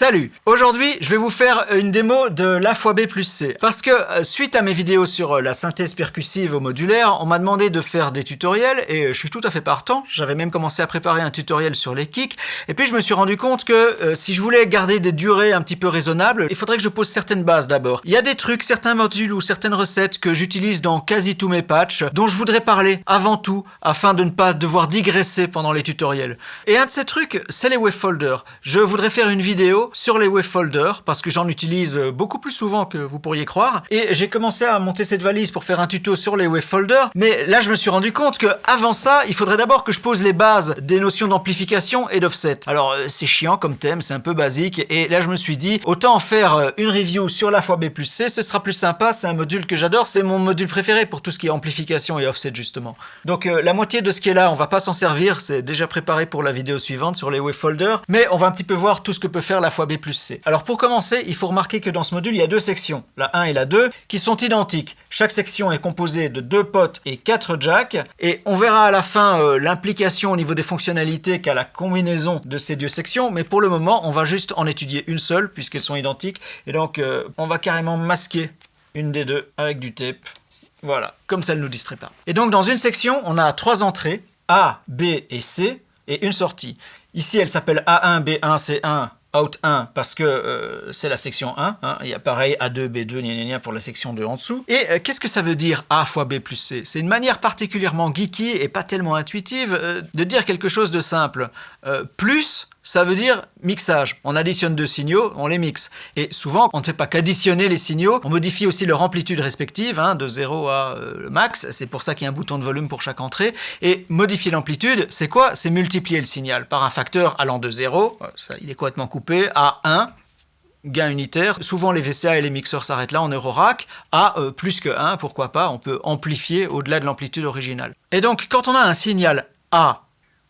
Salut Aujourd'hui, je vais vous faire une démo de l'A B plus C. Parce que euh, suite à mes vidéos sur euh, la synthèse percussive au modulaire, on m'a demandé de faire des tutoriels et je suis tout à fait partant. J'avais même commencé à préparer un tutoriel sur les kicks. Et puis je me suis rendu compte que euh, si je voulais garder des durées un petit peu raisonnables, il faudrait que je pose certaines bases d'abord. Il y a des trucs, certains modules ou certaines recettes que j'utilise dans quasi tous mes patchs, dont je voudrais parler avant tout, afin de ne pas devoir digresser pendant les tutoriels. Et un de ces trucs, c'est les wavefolders. Je voudrais faire une vidéo sur les wavefolders parce que j'en utilise beaucoup plus souvent que vous pourriez croire. Et j'ai commencé à monter cette valise pour faire un tuto sur les wavefolders. Mais là, je me suis rendu compte que avant ça, il faudrait d'abord que je pose les bases des notions d'amplification et d'offset. Alors, euh, c'est chiant comme thème, c'est un peu basique. Et là, je me suis dit, autant en faire euh, une review sur la fois B plus C, ce sera plus sympa. C'est un module que j'adore. C'est mon module préféré pour tout ce qui est amplification et offset, justement. Donc, euh, la moitié de ce qui est là, on va pas s'en servir. C'est déjà préparé pour la vidéo suivante sur les wavefolders. Mais on va un petit peu voir tout ce que peut faire la B plus C. Alors pour commencer, il faut remarquer que dans ce module, il y a deux sections, la 1 et la 2, qui sont identiques. Chaque section est composée de deux potes et quatre jacks, et on verra à la fin euh, l'implication au niveau des fonctionnalités qu'a la combinaison de ces deux sections, mais pour le moment, on va juste en étudier une seule, puisqu'elles sont identiques, et donc euh, on va carrément masquer une des deux avec du tape. Voilà, comme ça ne nous distrait pas. Et donc dans une section, on a trois entrées, A, B et C, et une sortie. Ici, elle s'appelle A1, B1, C1, out 1 parce que euh, c'est la section 1. Hein. Il y a pareil A2, B2, gna, gna, pour la section 2 en dessous. Et euh, qu'est-ce que ça veut dire A fois B plus C? C'est une manière particulièrement geeky et pas tellement intuitive euh, de dire quelque chose de simple. plus ça veut dire mixage. On additionne deux signaux, on les mixe. Et souvent, on ne fait pas qu'additionner les signaux, on modifie aussi leur amplitude respective, hein, de 0 à euh, le max. C'est pour ça qu'il y a un bouton de volume pour chaque entrée. Et modifier l'amplitude, c'est quoi? C'est multiplier le signal par un facteur allant de 0, ça, il est complètement coupé, à 1, gain unitaire. Souvent, les VCA et les mixeurs s'arrêtent là en Eurorack. À euh, plus que 1, pourquoi pas, on peut amplifier au-delà de l'amplitude originale. Et donc, quand on a un signal A,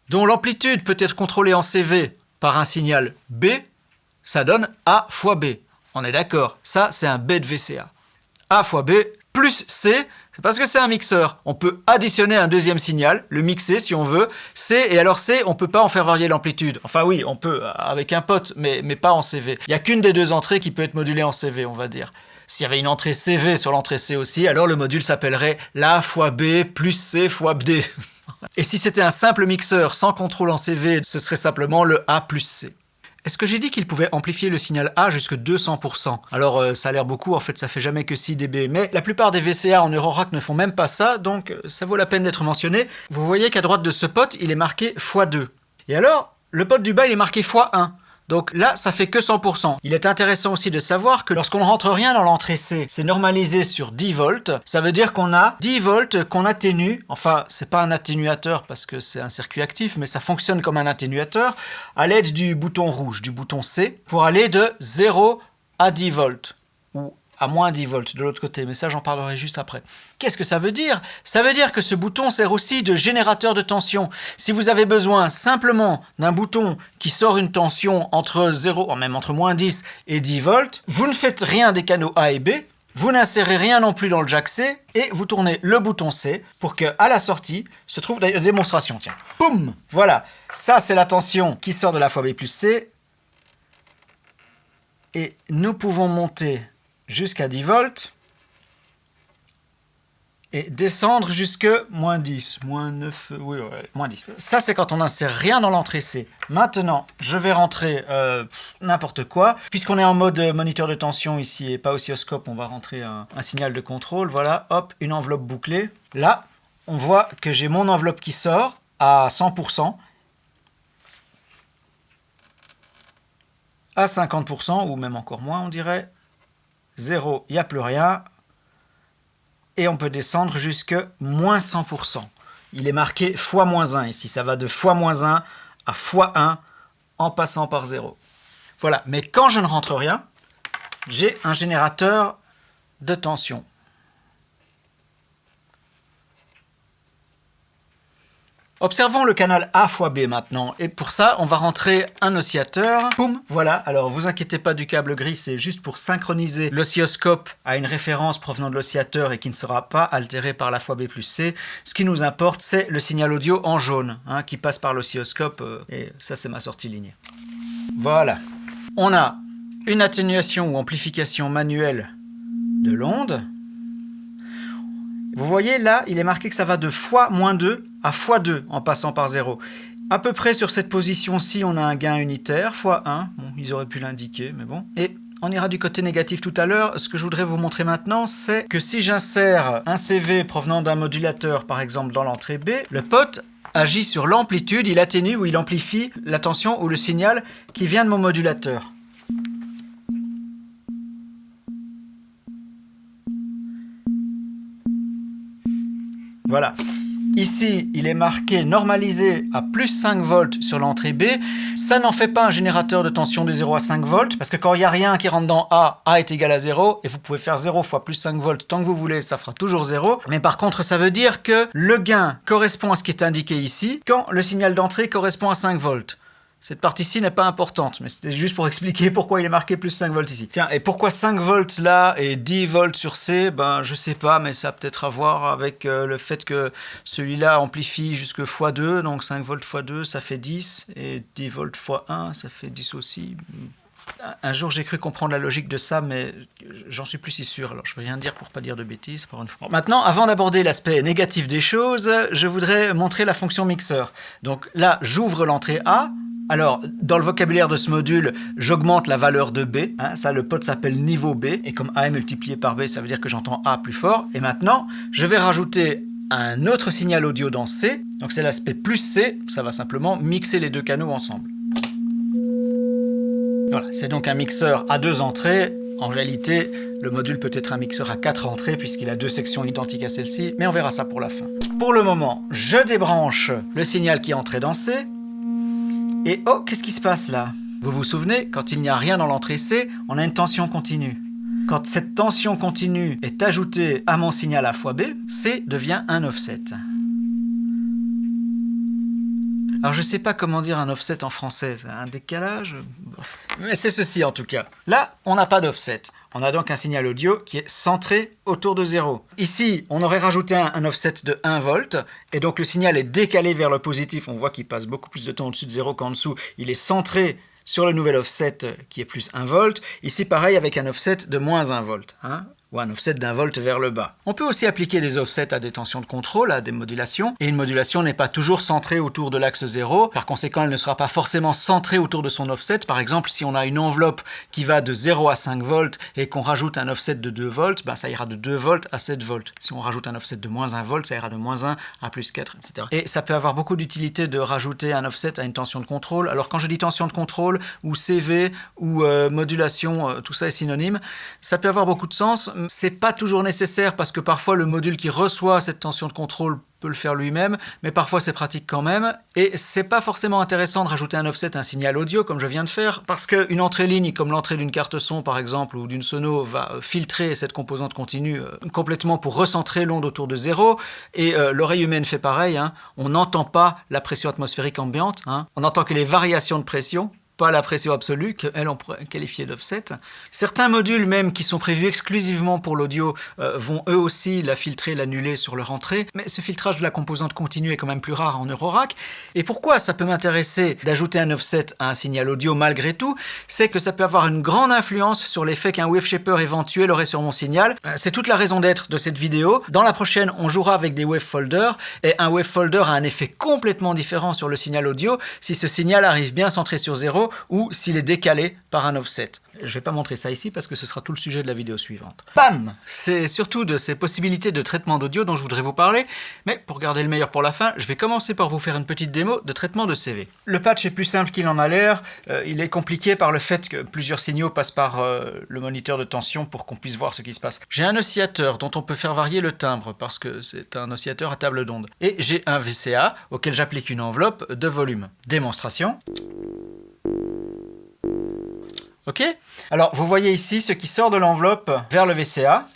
dont l'amplitude peut être contrôlée en CV par un signal B, ça donne A fois B. On est d'accord, ça c'est un B de VCA. A fois B plus C, c'est parce que c'est un mixeur. On peut additionner un deuxième signal, le mixer si on veut, C, et alors C, on peut pas en faire varier l'amplitude. Enfin oui, on peut avec un pote, mais, mais pas en CV. Il n'y a qu'une des deux entrées qui peut être modulée en CV, on va dire. S'il y avait une entrée CV sur l'entrée C aussi, alors le module s'appellerait La fois B plus C fois D. Et si c'était un simple mixeur sans contrôle en CV, ce serait simplement le A plus C. Est-ce que j'ai dit qu'il pouvait amplifier le signal A jusqu'à 200% Alors euh, ça a l'air beaucoup, en fait ça fait jamais que 6 dB, mais la plupart des VCA en Eurorack ne font même pas ça, donc euh, ça vaut la peine d'être mentionné. Vous voyez qu'à droite de ce pote, il est marqué x2. Et alors, le pote du bas il est marqué x1. Donc là, ça fait que 100%. Il est intéressant aussi de savoir que lorsqu'on ne rentre rien dans l'entrée C, c'est normalisé sur 10 volts. Ça veut dire qu'on a 10 volts qu'on atténue. Enfin, c'est pas un atténuateur parce que c'est un circuit actif, mais ça fonctionne comme un atténuateur à l'aide du bouton rouge, du bouton C, pour aller de 0 à 10 volts à moins 10 volts de l'autre côté, mais ça j'en parlerai juste après. Qu'est-ce que ça veut dire? Ça veut dire que ce bouton sert aussi de générateur de tension. Si vous avez besoin simplement d'un bouton qui sort une tension entre 0, même entre moins 10 et 10 volts, vous ne faites rien des canaux A et B, vous n'insérez rien non plus dans le jack C, et vous tournez le bouton C pour que à la sortie se trouve une démonstration. Tiens, boum Voilà, ça c'est la tension qui sort de la fois B plus C, et nous pouvons monter jusqu'à 10 volts et descendre jusque moins 10, moins 9, oui, moins 10. Ça, c'est quand on n'insère rien dans l'entrée C. Maintenant, je vais rentrer euh, n'importe quoi. Puisqu'on est en mode moniteur de tension ici et pas oscilloscope, on va rentrer un, un, signal de contrôle. Voilà, hop, une enveloppe bouclée. Là, on voit que j'ai mon enveloppe qui sort à 100%. À 50%, ou même encore moins, on dirait. 0, il n'y a plus rien. Et on peut descendre jusque moins 100%. Il est marqué fois moins 1 ici. Ça va de fois moins 1 à fois 1 en passant par 0. Voilà, mais quand je ne rentre rien, j'ai un générateur de tension. Observons le canal A fois B maintenant, et pour ça, on va rentrer un oscillateur. Boum, voilà. Alors, vous inquiétez pas du câble gris, c'est juste pour synchroniser l'oscilloscope à une référence provenant de l'oscillateur et qui ne sera pas altéré par la fois B plus C. Ce qui nous importe, c'est le signal audio en jaune, hein, qui passe par l'oscilloscope, euh, et ça, c'est ma sortie lignée. Voilà. on a une atténuation ou amplification manuelle de l'onde. Vous voyez là, il est marqué que ça va de x-2 à x2 en passant par 0. À peu près sur cette position-ci, on a un gain unitaire, x1. Bon, ils auraient pu l'indiquer, mais bon. Et on ira du côté négatif tout à l'heure. Ce que je voudrais vous montrer maintenant, c'est que si j'insère un CV provenant d'un modulateur, par exemple dans l'entrée B, le pot agit sur l'amplitude, il atténue ou il amplifie la tension ou le signal qui vient de mon modulateur. Voilà. Ici, il est marqué normalisé à plus 5 volts sur l'entrée B. Ça n'en fait pas un générateur de tension de 0 à 5 volts, parce que quand il n'y a rien qui rentre dans A, A est égal à 0, et vous pouvez faire 0 fois plus 5 volts tant que vous voulez, ça fera toujours 0. Mais par contre, ça veut dire que le gain correspond à ce qui est indiqué ici, quand le signal d'entrée correspond à 5 volts. Cette partie-ci n'est pas importante, mais c'était juste pour expliquer pourquoi il est marqué plus 5 volts ici. Tiens, et pourquoi 5 volts là et 10 volts sur C? Ben, je sais pas, mais ça a peut-être à voir avec euh, le fait que celui-là amplifie jusque x2, donc 5 volts x2, ça fait 10, et 10 volts x1, ça fait 10 aussi. Un jour, j'ai cru comprendre la logique de ça, mais j'en suis plus si sûr. Alors, je veux rien dire pour pas dire de bêtises, pour une fois. Maintenant, avant d'aborder l'aspect négatif des choses, je voudrais montrer la fonction mixeur. Donc là, j'ouvre l'entrée A, alors, dans le vocabulaire de ce module, j'augmente la valeur de B. Hein, ça, le pot s'appelle niveau B. Et comme A est multiplié par B, ça veut dire que j'entends A plus fort. Et maintenant, je vais rajouter un autre signal audio dans C. Donc c'est l'aspect plus C. Ça va simplement mixer les deux canaux ensemble. Voilà, c'est donc un mixeur à deux entrées. En réalité, le module peut être un mixeur à quatre entrées puisqu'il a deux sections identiques à celle-ci, mais on verra ça pour la fin. Pour le moment, je débranche le signal qui est entré dans C, et oh, qu'est-ce qui se passe là? Vous vous souvenez, quand il n'y a rien dans l'entrée C, on a une tension continue. Quand cette tension continue est ajoutée à mon signal A fois B, C devient un offset. Alors je sais pas comment dire un offset en français, un décalage? Mais c'est ceci en tout cas. Là, on n'a pas d'offset. On a donc un signal audio qui est centré autour de 0. Ici, on aurait rajouté un, offset de 1 volt, et donc le signal est décalé vers le positif. On voit qu'il passe beaucoup plus de temps au-dessus de 0 qu'en dessous. Il est centré sur le nouvel offset qui est plus 1 volt. Ici, pareil, avec un offset de moins 1 volt. Hein ou un offset d'un volt vers le bas. On peut aussi appliquer des offsets à des tensions de contrôle, à des modulations, et une modulation n'est pas toujours centrée autour de l'axe 0, par conséquent elle ne sera pas forcément centrée autour de son offset. Par exemple, si on a une enveloppe qui va de 0 à 5 volts et qu'on rajoute un offset de 2 volts, ben ça ira de 2 volts à 7 volts. Si on rajoute un offset de moins 1 volt, ça ira de moins 1 à plus 4, etc. Et ça peut avoir beaucoup d'utilité de rajouter un offset à une tension de contrôle. Alors quand je dis tension de contrôle, ou CV, ou euh, modulation, euh, tout ça est synonyme, ça peut avoir beaucoup de sens, c'est pas toujours nécessaire parce que parfois le module qui reçoit cette tension de contrôle peut le faire lui-même, mais parfois c'est pratique quand même. Et c'est pas forcément intéressant de rajouter un offset un signal audio comme je viens de faire, parce qu'une entrée ligne comme l'entrée d'une carte son par exemple ou d'une sono va filtrer cette composante continue euh, complètement pour recentrer l'onde autour de zéro. Et euh, l'oreille humaine fait pareil, hein. on n'entend pas la pression atmosphérique ambiante, hein. on n'entend que les variations de pression pas la pression absolue, qu'elle qualifier d'offset. Certains modules même qui sont prévus exclusivement pour l'audio euh, vont eux aussi la filtrer, l'annuler sur leur entrée, mais ce filtrage de la composante continue est quand même plus rare en Eurorack. Et pourquoi ça peut m'intéresser d'ajouter un offset à un signal audio malgré tout C'est que ça peut avoir une grande influence sur l'effet qu'un wave shaper éventuel aurait sur mon signal. Euh, c'est toute la raison d'être de cette vidéo. Dans la prochaine, on jouera avec des wave folders, et un wave folder a un effet complètement différent sur le signal audio si ce signal arrive bien centré sur zéro ou s'il est décalé par un offset. Je ne vais pas montrer ça ici parce que ce sera tout le sujet de la vidéo suivante. Bam C'est surtout de ces possibilités de traitement d'audio dont je voudrais vous parler, mais pour garder le meilleur pour la fin, je vais commencer par vous faire une petite démo de traitement de CV. Le patch est plus simple qu'il en a l'air, euh, il est compliqué par le fait que plusieurs signaux passent par euh, le moniteur de tension pour qu'on puisse voir ce qui se passe. J'ai un oscillateur dont on peut faire varier le timbre parce que c'est un oscillateur à table d'onde. Et j'ai un VCA auquel j'applique une enveloppe de volume. Démonstration. Ok? Alors, vous voyez ici ce qui sort de l'enveloppe vers le VCA.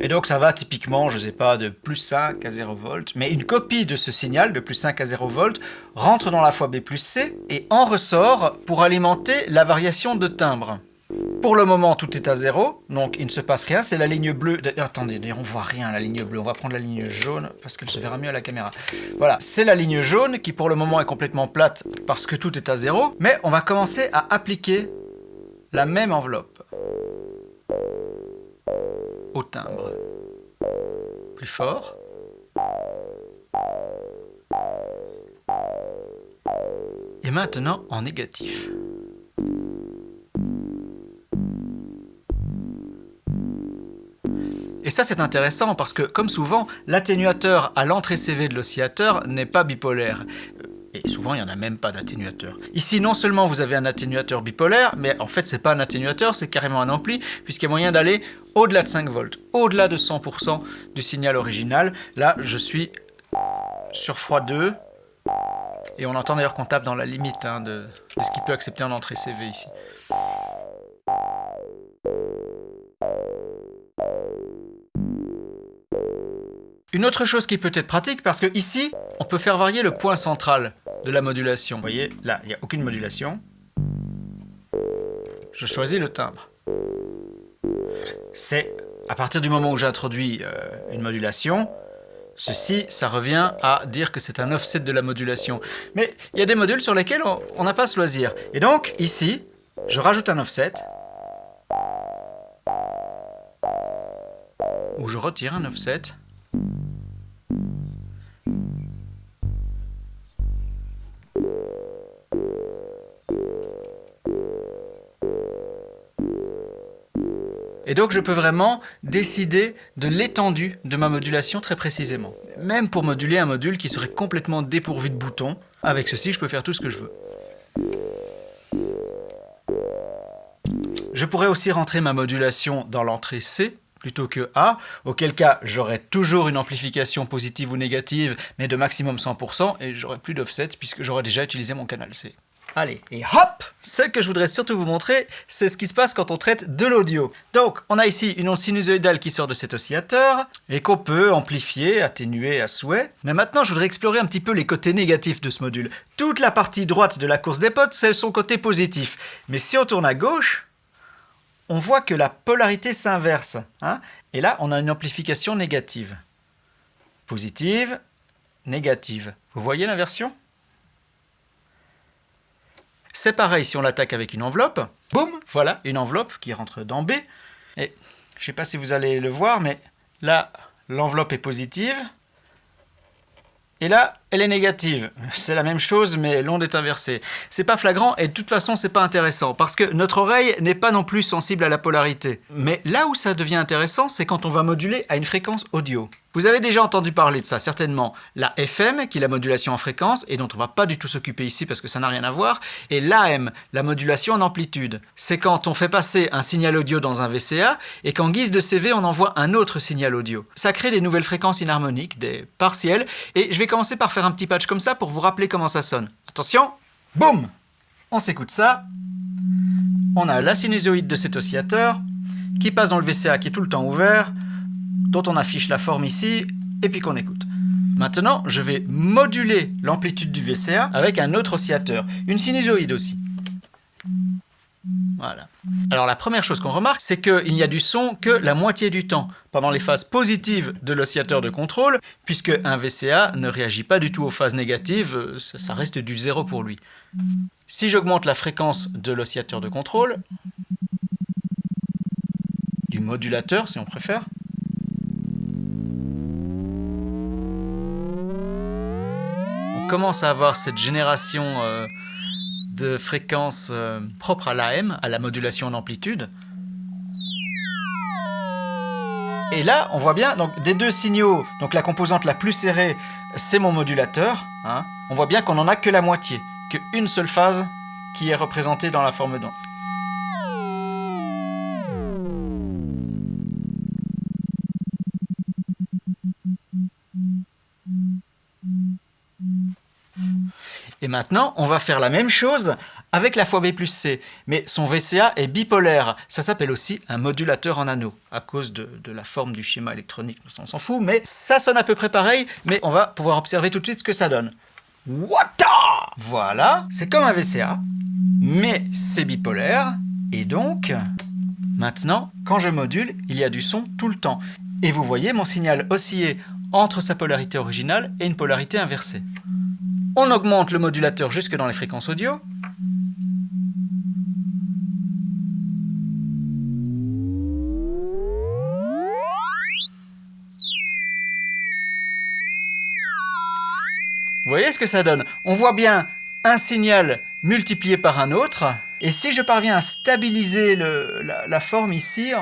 Et donc ça va typiquement, je ne sais pas, de plus 5 à 0 volts, mais une copie de ce signal de plus 5 à 0 volts rentre dans la fois B plus C et en ressort pour alimenter la variation de timbre. Pour le moment, tout est à zéro, donc il ne se passe rien. C'est la ligne bleue. Attendez, on voit rien la ligne bleue. On va prendre la ligne jaune parce qu'elle se verra mieux à la caméra. Voilà, c'est la ligne jaune qui pour le moment est complètement plate parce que tout est à zéro. Mais on va commencer à appliquer la même enveloppe au timbre. Plus fort. Et maintenant en négatif. Et ça c'est intéressant parce que, comme souvent, l'atténuateur à l'entrée CV de l'oscillateur n'est pas bipolaire. Et souvent, il n'y en a même pas d'atténuateur. Ici, non seulement vous avez un atténuateur bipolaire, mais en fait, c'est pas un atténuateur, c'est carrément un ampli, puisqu'il y a moyen d'aller au-delà de 5 volts, au-delà de 100% du signal original. Là, je suis sur x2, et on entend d'ailleurs qu'on tape dans la limite hein, de, de ce qu'il peut accepter en entrée CV ici. Une autre chose qui peut être pratique, parce que ici, on peut faire varier le point central de la modulation. Vous voyez, là, il n'y a aucune modulation. Je choisis le timbre. C'est à partir du moment où j'introduis euh, une modulation, ceci, ça revient à dire que c'est un offset de la modulation. Mais il y a des modules sur lesquels on n'a pas ce loisir. Et donc, ici, je rajoute un offset, ou je retire un offset, Et donc je peux vraiment décider de l'étendue de ma modulation très précisément. Même pour moduler un module qui serait complètement dépourvu de boutons, avec ceci je peux faire tout ce que je veux. Je pourrais aussi rentrer ma modulation dans l'entrée C, plutôt que A, auquel cas j'aurais toujours une amplification positive ou négative, mais de maximum 100%, et j'aurais plus d'offset puisque j'aurais déjà utilisé mon canal C. Allez, et hop Ce que je voudrais surtout vous montrer, c'est ce qui se passe quand on traite de l'audio. Donc, on a ici une onde sinusoïdale qui sort de cet oscillateur, et qu'on peut amplifier, atténuer à souhait. Mais maintenant, je voudrais explorer un petit peu les côtés négatifs de ce module. Toute la partie droite de la course des potes, c'est son côté positif. Mais si on tourne à gauche, on voit que la polarité s'inverse. Hein et là, on a une amplification négative. Positive, négative. Vous voyez l'inversion? C'est pareil si on l'attaque avec une enveloppe. Boum Voilà, une enveloppe qui rentre dans B. Et je ne sais pas si vous allez le voir, mais là, l'enveloppe est positive. Et là, elle est négative. C'est la même chose, mais l'onde est inversée. C'est pas flagrant et de toute façon, c'est pas intéressant parce que notre oreille n'est pas non plus sensible à la polarité. Mais là où ça devient intéressant, c'est quand on va moduler à une fréquence audio. Vous avez déjà entendu parler de ça, certainement. La FM, qui est la modulation en fréquence, et dont on va pas du tout s'occuper ici parce que ça n'a rien à voir, et l'AM, la modulation en amplitude. C'est quand on fait passer un signal audio dans un VCA, et qu'en guise de CV, on envoie un autre signal audio. Ça crée des nouvelles fréquences inharmoniques, des partiels, et je vais commencer par faire un petit patch comme ça pour vous rappeler comment ça sonne. Attention Boum On s'écoute ça. On a la sinusoïde de cet oscillateur, qui passe dans le VCA qui est tout le temps ouvert, dont on affiche la forme ici, et puis qu'on écoute. Maintenant, je vais moduler l'amplitude du VCA avec un autre oscillateur, une sinusoïde aussi. Voilà. Alors la première chose qu'on remarque, c'est qu'il n'y a du son que la moitié du temps, pendant les phases positives de l'oscillateur de contrôle, puisque un VCA ne réagit pas du tout aux phases négatives, ça reste du zéro pour lui. Si j'augmente la fréquence de l'oscillateur de contrôle, du modulateur si on préfère, commence à avoir cette génération euh, de fréquences euh, propres à l'AM, à la modulation d'amplitude. Et là, on voit bien, des deux signaux, donc la composante la plus serrée, c'est mon modulateur. Hein. on voit bien qu'on n'en a que la moitié, qu'une seule phase qui est représentée dans la forme d'onde. Et maintenant, on va faire la même chose avec la fois B plus C. Mais son VCA est bipolaire. Ça s'appelle aussi un modulateur en anneau, à cause de, la forme du schéma électronique. On s'en fout, mais ça sonne à peu près pareil. Mais on va pouvoir observer tout de suite ce que ça donne. What Voilà, c'est comme un VCA, mais c'est bipolaire. Et donc, Maintenant, quand je module, il y a du son tout le temps. Et vous voyez mon signal osciller entre sa polarité originale et une polarité inversée. On augmente le modulateur jusque dans les fréquences audio. Vous voyez ce que ça donne? On voit bien un signal multiplié par un autre. Et si je parviens à stabiliser la, forme ici,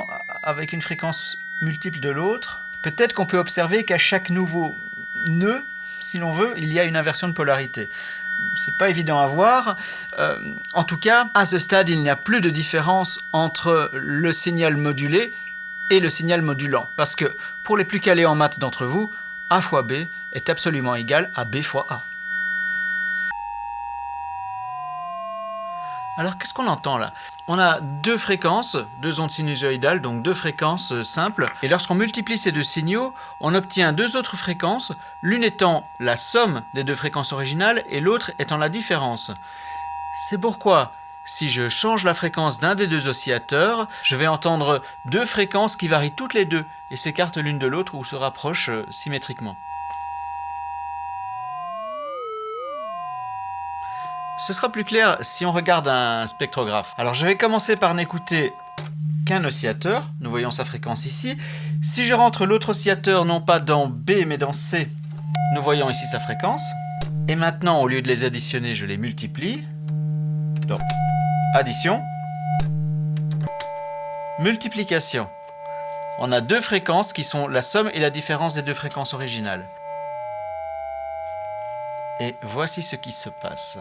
avec une fréquence multiple de l'autre, peut-être qu'on peut observer qu'à chaque nouveau nœud, si l'on veut, il y a une inversion de polarité. C'est pas évident à voir. Euh, en tout cas, à ce stade, il n'y a plus de différence entre le signal modulé et le signal modulant. Parce que pour les plus calés en maths d'entre vous, A fois B est absolument égal à B fois A. Alors qu'est-ce qu'on entend là? On a deux fréquences, deux ondes sinusoïdales, donc deux fréquences euh, simples. Et lorsqu'on multiplie ces deux signaux, on obtient deux autres fréquences, l'une étant la somme des deux fréquences originales et l'autre étant la différence. C'est pourquoi, si je change la fréquence d'un des deux oscillateurs, je vais entendre deux fréquences qui varient toutes les deux et s'écartent l'une de l'autre ou se rapprochent euh, symétriquement. Ce sera plus clair si on regarde un spectrographe. Alors je vais commencer par n'écouter qu'un oscillateur. Nous voyons sa fréquence ici. Si je rentre l'autre oscillateur non pas dans B mais dans C, nous voyons ici sa fréquence. Et maintenant, au lieu de les additionner, je les multiplie. Donc, addition, multiplication. On a deux fréquences qui sont la somme et la différence des deux fréquences originales. Et voici ce qui se passe.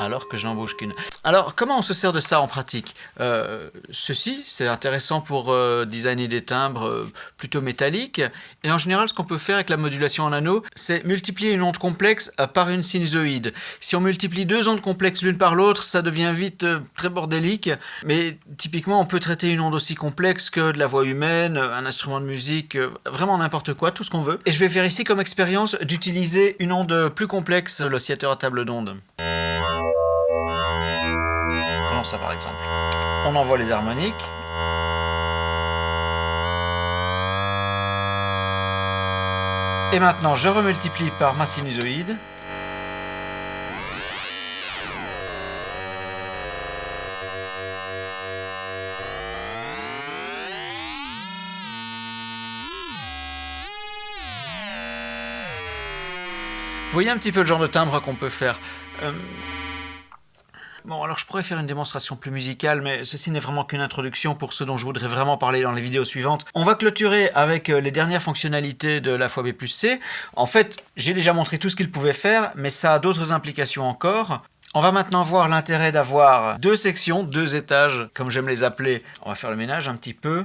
Alors que je n'embauche qu'une. Alors, comment on se sert de ça en pratique euh, Ceci, c'est intéressant pour euh, designer des timbres euh, plutôt métalliques. Et en général, ce qu'on peut faire avec la modulation en anneau, c'est multiplier une onde complexe par une sinusoïde. Si on multiplie deux ondes complexes l'une par l'autre, ça devient vite très bordélique. Mais typiquement, on peut traiter une onde aussi complexe que de la voix humaine, un instrument de musique, vraiment n'importe quoi, tout ce qu'on veut. Et je vais faire ici comme expérience d'utiliser une onde plus complexe, l'oscillateur à table d'onde par exemple. On envoie les harmoniques. Et maintenant, je remultiplie par ma sinusoïde. Vous voyez un petit peu le genre de timbre qu'on peut faire. Euh, Bon, alors je pourrais faire une démonstration plus musicale, mais ceci n'est vraiment qu'une introduction pour ce dont je voudrais vraiment parler dans les vidéos suivantes. On va clôturer avec euh, les dernières fonctionnalités de la fois B plus C. En fait, j'ai déjà montré tout ce qu'il pouvait faire, mais ça a d'autres implications encore. On va maintenant voir l'intérêt d'avoir deux sections, deux étages, comme j'aime les appeler. On va faire le ménage un petit peu.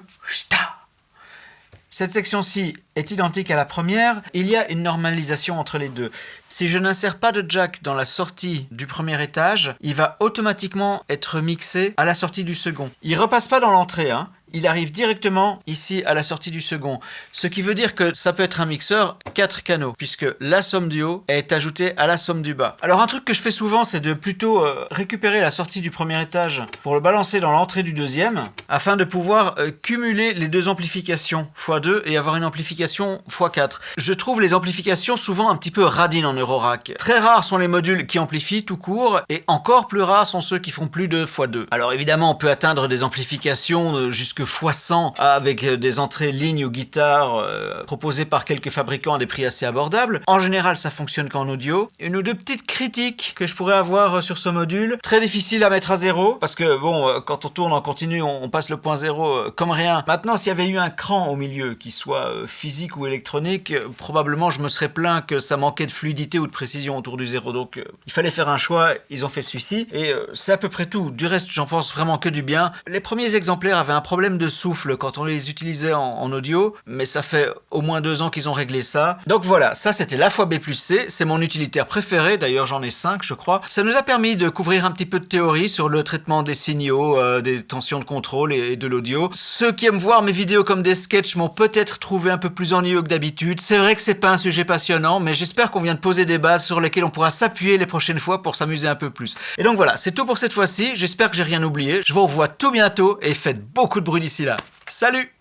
Cette section-ci est identique à la première, il y a une normalisation entre les deux. Si je n'insère pas de jack dans la sortie du premier étage, il va automatiquement être mixé à la sortie du second. Il repasse pas dans l'entrée, hein il arrive directement ici à la sortie du second. Ce qui veut dire que ça peut être un mixeur 4 canaux, puisque la somme du haut est ajoutée à la somme du bas. Alors un truc que je fais souvent, c'est de plutôt euh, récupérer la sortie du premier étage pour le balancer dans l'entrée du deuxième, afin de pouvoir euh, cumuler les deux amplifications x2 et avoir une amplification x4. Je trouve les amplifications souvent un petit peu radines en Eurorack. Très rares sont les modules qui amplifient tout court, et encore plus rares sont ceux qui font plus de x2. Alors évidemment, on peut atteindre des amplifications euh, jusque x100 avec euh, des entrées lignes ou guitares euh, proposées par quelques fabricants à des prix assez abordables. En général, ça fonctionne qu'en audio. Une ou deux petites critiques que je pourrais avoir euh, sur ce module. Très difficile à mettre à zéro parce que bon, quand on tourne en continu, on, passe le point zéro comme rien. Maintenant, s'il y avait eu un cran au milieu, qui soit physique ou électronique, probablement je me serais plaint que ça manquait de fluidité ou de précision autour du zéro. Donc il fallait faire un choix, ils ont fait celui-ci. Et c'est à peu près tout. Du reste, j'en pense vraiment que du bien. Les premiers exemplaires avaient un problème de souffle quand on les utilisait en, audio, mais ça fait au moins deux ans qu'ils ont réglé ça. Donc voilà, ça c'était la fois B plus C, c'est mon utilitaire préféré, d'ailleurs j'en ai cinq je crois. Ça nous a permis de couvrir un petit peu de théorie sur le traitement des signaux, euh, des tensions de contrôle et, de l'audio. Ceux qui aiment voir mes vidéos comme des sketchs m'ont peut-être trouvé un peu plus ennuyeux que d'habitude. C'est vrai que c'est pas un sujet passionnant, mais j'espère qu'on vient de poser des bases sur lesquelles on pourra s'appuyer les prochaines fois pour s'amuser un peu plus. Et donc voilà, c'est tout pour cette fois-ci, j'espère que j'ai rien oublié. Je vous revois tout bientôt et faites beaucoup de bruit d'ici là. Salut